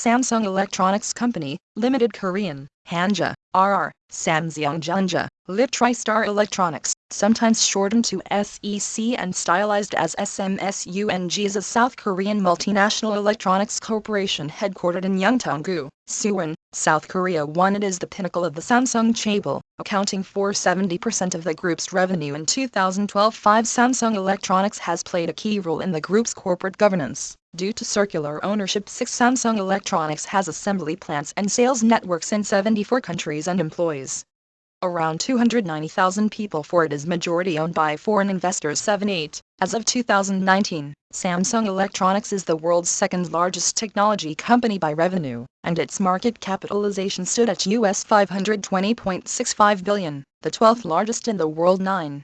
Samsung Electronics Company, Limited Korean, Hanja, RR, Samsung Jeonja, Lit TriStar Electronics, sometimes shortened to SEC and stylized as SMSUNG is a South Korean multinational electronics corporation headquartered in Yeongtong-gu, Suwon, South Korea. 1 It is the pinnacle of the Samsung chaebol, accounting for 70% of the group's revenue in 2012. 5 Samsung Electronics has played a key role in the group's corporate governance. Due to circular ownership 6 Samsung Electronics has assembly plants and sales networks in 74 countries and employs around 290,000 people for it is majority owned by foreign investors 7-8. As of 2019, Samsung Electronics is the world's second largest technology company by revenue, and its market capitalization stood at US 520.65 billion, the 12th largest in the world 9.